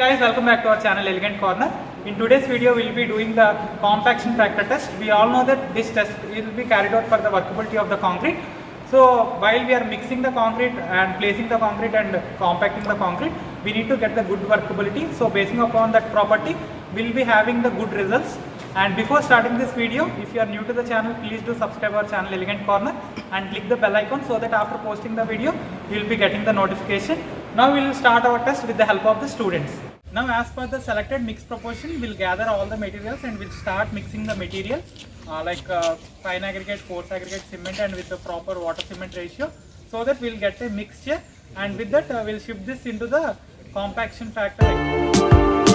guys welcome back to our channel elegant corner. In today's video we'll be doing the compaction factor test. We all know that this test will be carried out for the workability of the concrete. So while we are mixing the concrete and placing the concrete and compacting the concrete we need to get the good workability. So basing upon that property we'll be having the good results. And before starting this video if you are new to the channel please do subscribe our channel elegant corner and click the bell icon so that after posting the video you will be getting the notification. Now we will start our test with the help of the students now as per the selected mix proportion we'll gather all the materials and we'll start mixing the material uh, like uh, fine aggregate coarse aggregate cement and with the proper water cement ratio so that we'll get a mixture. And with that uh, we'll shift this into the compaction factor